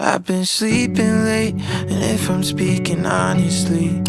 I've been sleeping late, and if I'm speaking honestly,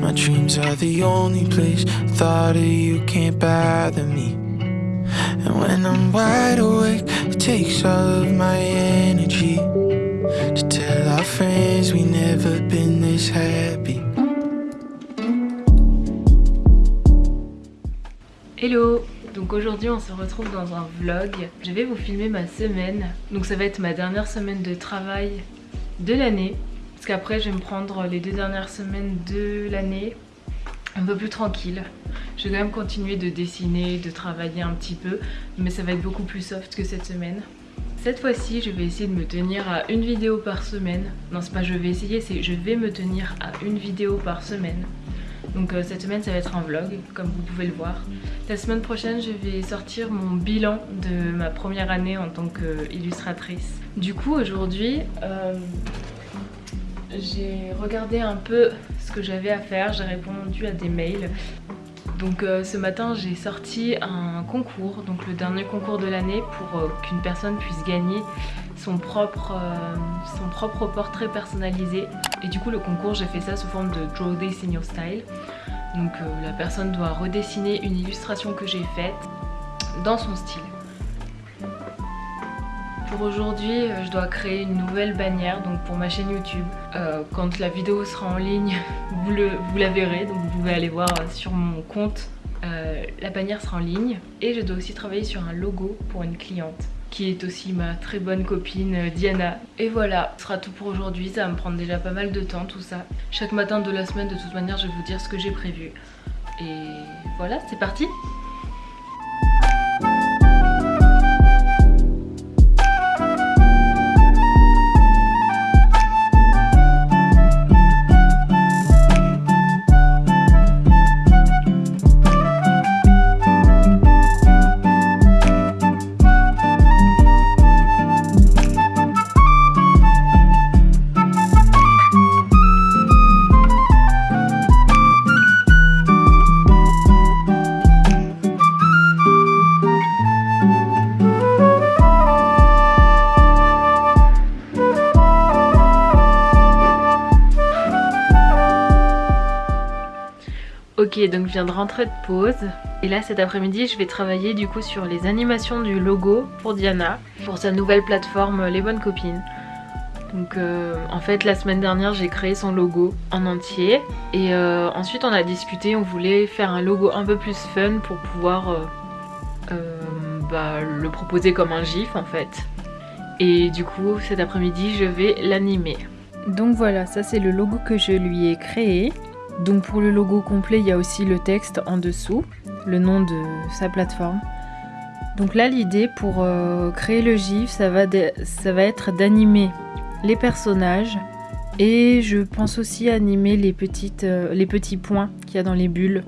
my dreams are the only place. Thought of you can't bother me. And when I'm wide awake, it takes all of my energy to tell our friends we never been this happy. Hello Donc aujourd'hui on se retrouve dans un vlog. Je vais vous filmer ma semaine. Donc ça va être ma dernière semaine de travail de l'année. Parce qu'après je vais me prendre les deux dernières semaines de l'année un peu plus tranquille. Je vais quand même continuer de dessiner, de travailler un petit peu. Mais ça va être beaucoup plus soft que cette semaine. Cette fois-ci, je vais essayer de me tenir à une vidéo par semaine. Non, c'est pas je vais essayer, c'est je vais me tenir à une vidéo par semaine. Donc euh, cette semaine ça va être un vlog comme vous pouvez le voir. La semaine prochaine je vais sortir mon bilan de ma première année en tant qu'illustratrice. Du coup aujourd'hui euh, j'ai regardé un peu ce que j'avais à faire, j'ai répondu à des mails. Donc euh, ce matin j'ai sorti un concours, donc le dernier concours de l'année pour qu'une personne puisse gagner son propre, euh, son propre portrait personnalisé. Et du coup le concours j'ai fait ça sous forme de Draw This in Your Style. Donc la personne doit redessiner une illustration que j'ai faite dans son style. Pour aujourd'hui, euh, je dois créer une nouvelle bannière donc pour ma chaîne YouTube. Euh, quand la vidéo sera en ligne, vous, vous la verrez, donc vous pouvez aller voir euh, sur mon compte. la bannière sera en ligne et je dois aussi travailler sur un logo pour une cliente qui est aussi ma très bonne copine Diana. Et voilà, ce sera tout pour aujourd'hui, ça va me prendre déjà pas mal de temps tout ça. Chaque matin de la semaine, de toute manière, je vais vous dire ce que j'ai prévu. Et voilà, c'est parti Ok donc je viens de rentrer de pause et là cet après-midi je vais travailler du coup sur les animations du logo pour Diana pour sa nouvelle plateforme Les Bonnes Copines. Donc euh, en fait la semaine dernière j'ai créé son logo en entier et euh, ensuite on a discuté, on voulait faire un logo un peu plus fun pour pouvoir euh, bah, le proposer comme un gif en fait. Et du coup cet après-midi je vais l'animer. Donc voilà ça c'est le logo que je lui ai créé. Donc pour le logo complet, il y a aussi le texte en dessous, le nom de sa plateforme. Donc là, l'idée pour euh, créer le GIF, ça va, être d'animer les personnages et je pense aussi animer euh, les petits points qu'il y a dans les bulles,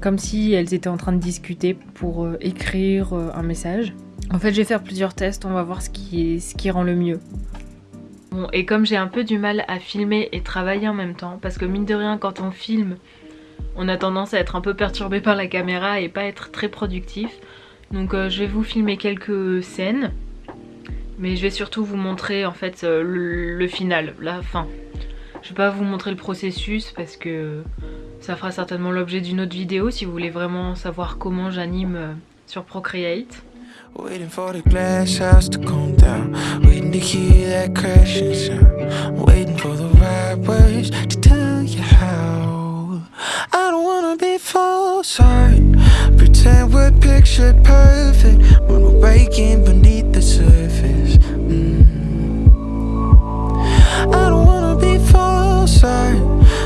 comme si elles étaient en train de discuter pour euh, écrire un message. En fait, je vais faire plusieurs tests, on va voir ce qui rend le mieux. Et comme j'ai un peu du mal à filmer et travailler en même temps, parce que mine de rien, quand on filme, on a tendance à être un peu perturbé par la caméra et pas être très productif. Donc euh, je vais vous filmer quelques scènes, mais je vais surtout vous montrer en fait euh, le, final, la fin. Je vais pas vous montrer le processus parce que ça fera certainement l'objet d'une autre vidéo si vous voulez vraiment savoir comment j'anime euh, sur Procreate. The hear that crashing sound. Waiting for the right words to tell you how. I don't wanna be false heart Pretend we're pictured perfect When we're breaking beneath the surface. Mm. I don't wanna be false heart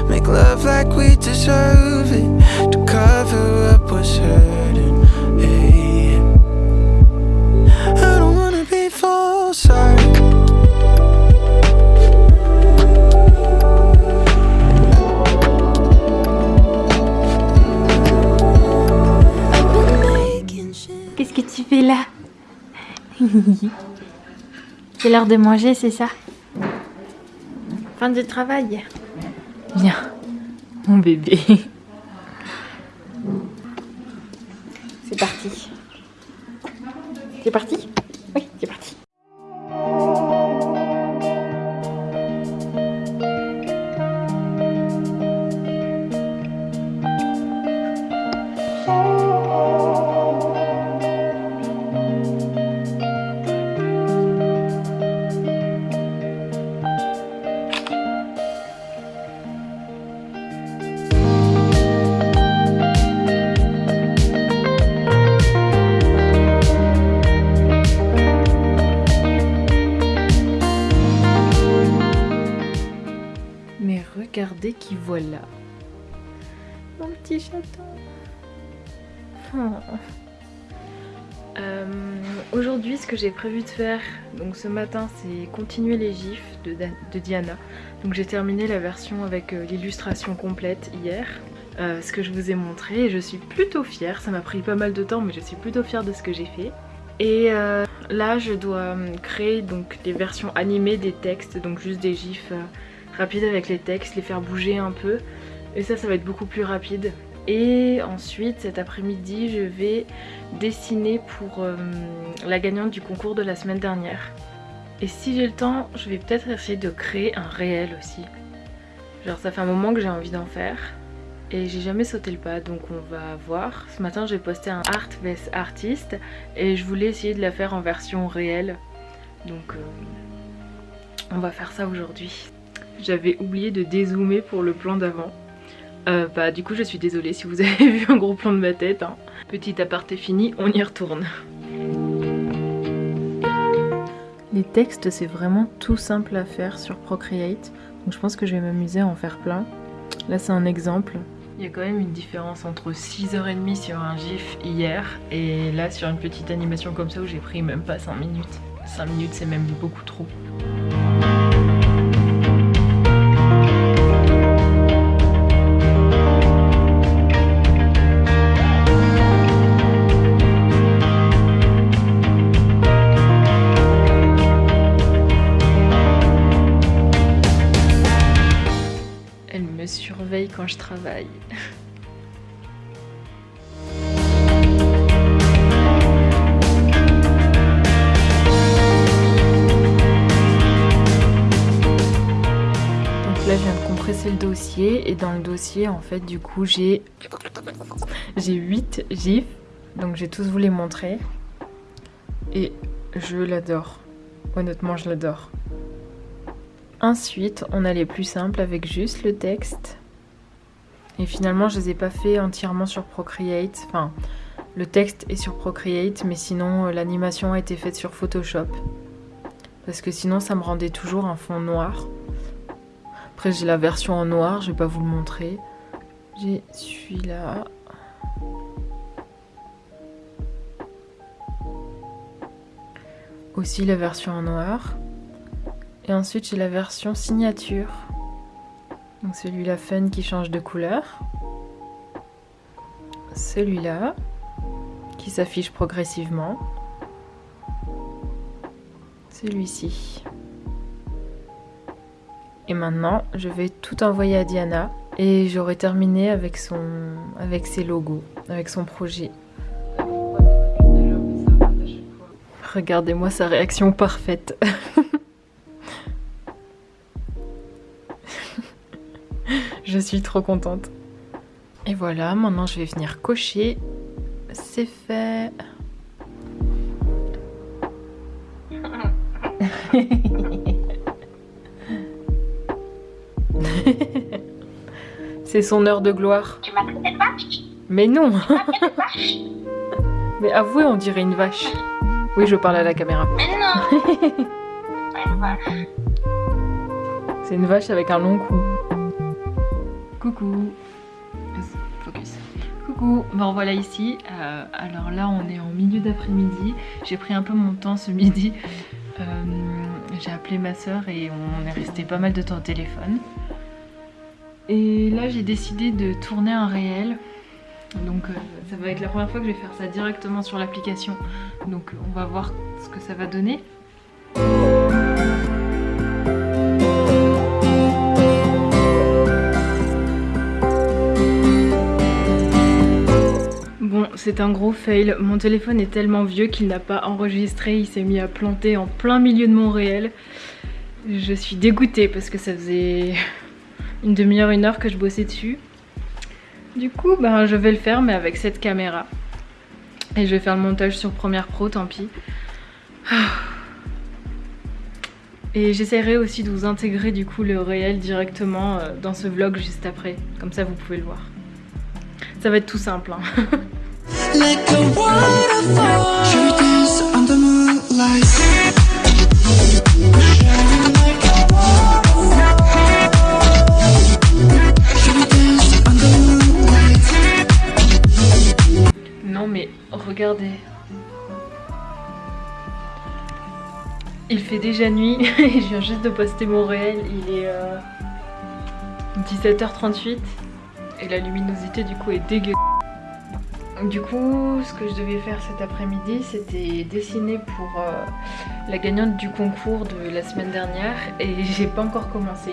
Make love like we deserve C'est l'heure de manger, c'est ça Fin de travail. Viens, mon bébé. C'est parti. C'est parti? Oui, c'est parti. Regardez qui voilà. Mon petit chaton. Oh. Euh, aujourd'hui, ce que j'ai prévu de faire, donc ce matin, c'est continuer les gifs de, Diana. Donc j'ai terminé la version avec euh, l'illustration complète hier, euh, ce que je vous ai montré, et je suis plutôt fière. Ça m'a pris pas mal de temps, mais je suis plutôt fière de ce que j'ai fait. Et là, je dois créer donc des versions animées des textes, donc juste des gifs rapides avec les textes, les faire bouger un peu. Et ça, ça va être beaucoup plus rapide. Et ensuite, cet après-midi, je vais dessiner pour euh, la gagnante du concours de la semaine dernière. Et si j'ai le temps, je vais peut-être essayer de créer un réel aussi. Genre ça fait un moment que j'ai envie d'en faire. Et j'ai jamais sauté le pas, donc on va voir. Ce matin, j'ai posté un Art vs Artist et je voulais essayer de la faire en version réelle. Donc euh, on va faire ça aujourd'hui. J'avais oublié de dézoomer pour le plan d'avant. Euh, bah du coup je suis désolée si vous avez vu un gros plan de ma tête. Hein. Petit aparté fini, on y retourne. Les textes c'est vraiment tout simple à faire sur Procreate. Donc je pense que je vais m'amuser à en faire plein. Là c'est un exemple. Il y a quand même une différence entre 6h30 sur un gif hier et là sur une petite animation comme ça où j'ai pris même pas 5 minutes. 5 minutes c'est même beaucoup trop. Quand je travaille. Donc là je viens de compresser le dossier et dans le dossier en fait du coup j'ai j'ai 8 gifs. Donc j'ai tous vous les montrer. Et je l'adore. Honnêtement je l'adore ensuite on a les plus simples avec juste le texte et finalement, je les ai pas fait entièrement sur Procreate. Enfin, le texte est sur Procreate, mais sinon, euh, l'animation a été faite sur Photoshop. Parce que sinon, ça me rendait toujours un fond noir. Après, j'ai la version en noir, je vais pas vous le montrer. J'ai celui-là. Aussi la version en noir. Et ensuite, j'ai la version signature. Donc celui-là fun qui change de couleur. Celui-là qui s'affiche progressivement. Celui-ci. Et maintenant, je vais tout envoyer à Diana et j'aurai terminé avec son avec ses logos, avec son projet. Regardez-moi sa réaction parfaite. Je suis trop contente. Et voilà, maintenant je vais venir cocher. C'est fait. C'est son heure de gloire. Tu m'as vache? Mais non Mais avouez, on dirait une vache. Oui, je parle à la caméra. Mais non C'est une vache. C'est une vache avec un long cou. Coucou Focus Coucou, me revoilà ici. Euh, alors là, on est en milieu d'après-midi. J'ai pris un peu mon temps ce midi. Euh, j'ai appelé ma soeur et on est resté pas mal de temps au téléphone. Et là, j'ai décidé de tourner un réel. Donc euh, ça va être la première fois que je vais faire ça directement sur l'application. Donc on va voir ce que ça va donner. C'est un gros fail. Mon téléphone est tellement vieux qu'il n'a pas enregistré. Il s'est mis à planter en plein milieu de mon réel. Je suis dégoûtée parce que ça faisait une demi-heure, une heure que je bossais dessus. Du coup, ben, je vais le faire, mais avec cette caméra. Et je vais faire le montage sur Premiere Pro, tant pis. Et j'essaierai aussi de vous intégrer du coup le réel directement euh, dans ce vlog juste après. Comme ça, vous pouvez le voir. Ça va être tout simple. Hein. Non mais regardez. Il fait déjà nuit. Et je viens juste de poster mon réel, il est euh, 17h38 et la luminosité du coup est dégueulasse. Du coup, ce que je devais faire cet après-midi, c'était dessiner pour euh, la gagnante du concours de la semaine dernière et j'ai pas encore commencé.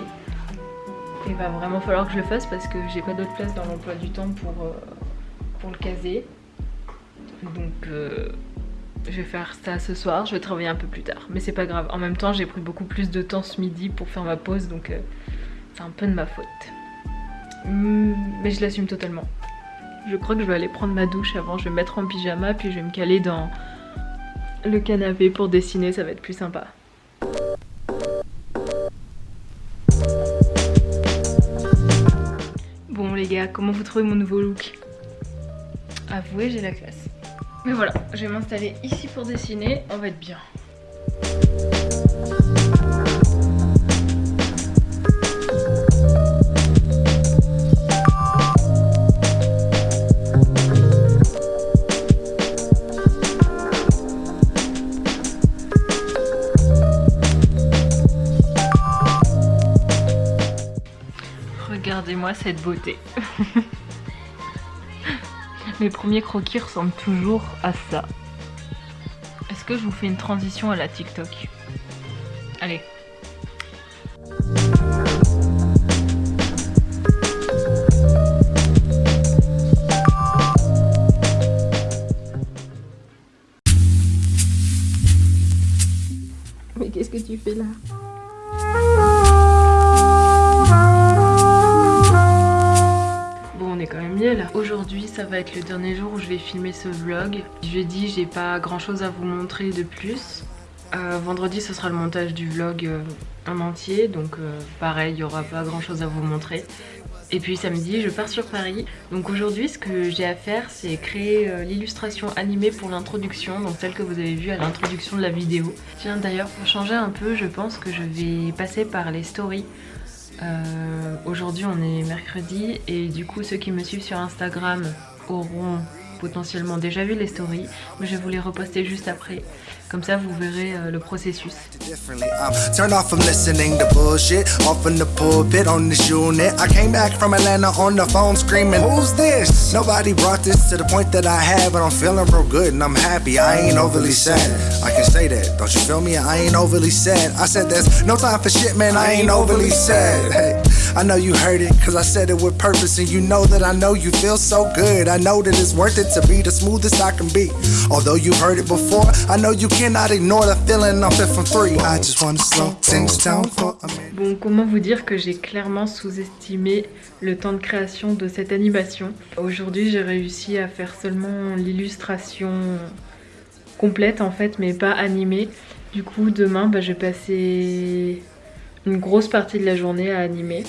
Il va vraiment falloir que je le fasse parce que j'ai pas d'autre place dans l'emploi du temps pour, euh, pour le caser. Donc euh, je vais faire ça ce soir, je vais travailler un peu plus tard. Mais c'est pas grave, en même temps j'ai pris beaucoup plus de temps ce midi pour faire ma pause donc c'est un peu de ma faute. Hmm, mais je l'assume totalement. Je crois que je vais aller prendre ma douche avant, je vais me mettre en pyjama puis je vais me caler dans le canapé pour dessiner, ça va être plus sympa. Bon les gars, comment vous trouvez mon nouveau look? Avouez, j'ai la classe. Mais voilà, je vais m'installer ici pour dessiner, on va être bien. Regardez-moi cette beauté. Mes premiers croquis ressemblent toujours à ça. Est-ce que je vous fais une transition à la TikTok? Allez. Mais qu'est-ce que tu fais là? Aujourd'hui ça va être le dernier jour où je vais filmer ce vlog. Jeudi j'ai pas grand chose à vous montrer de plus. Euh, vendredi ce sera le montage du vlog euh, en entier donc euh, pareil il y aura pas grand chose à vous montrer. Et puis samedi je pars sur Paris. Donc aujourd'hui ce que j'ai à faire c'est créer l'illustration animée pour l'introduction, donc celle que vous avez vue à l'introduction de la vidéo. Tiens d'ailleurs pour changer un peu je pense que je vais passer par les stories euh, aujourd'hui on est mercredi et du coup ceux qui me suivent sur Instagram auront potentiellement déjà vu les stories, mais je vais vous les reposter juste après. Comme ça, vous verrez euh, le processus. Turn off from listening to bullshit off in the pulpit on this unit. I came back from Atlanta on the phone screaming, Who's this? Nobody brought this to the point that I have, but I'm feeling real good and I'm happy. I ain't overly sad. I can say that, don't you feel me? I ain't overly sad. I said there's no time for shit, man. I ain't overly sad. Hey. I know you heard it, cause I said it with purpose And you know that I know you feel so good I know that it's worth it to be the smoothest I can be Although you heard it before, I know you cannot ignore the feeling I'm fit from three I just wanna slow things down for a minute. Bon, comment vous dire que j'ai clairement sous-estimé le temps de création de cette animation? Aujourd'hui, j'ai réussi à faire seulement l'illustration complète en fait, mais pas animée. Du coup, demain, bah, je vais passer une grosse partie de la journée à animer.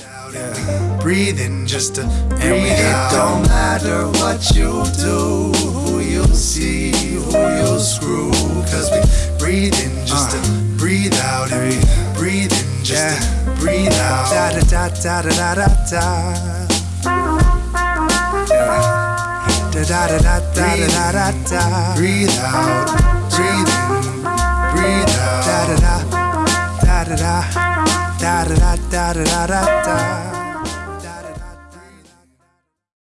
Da da da da da da da da. Da da da da da da. Breathe out, breathe in, breathe out. Da da da da. da da da da da da da.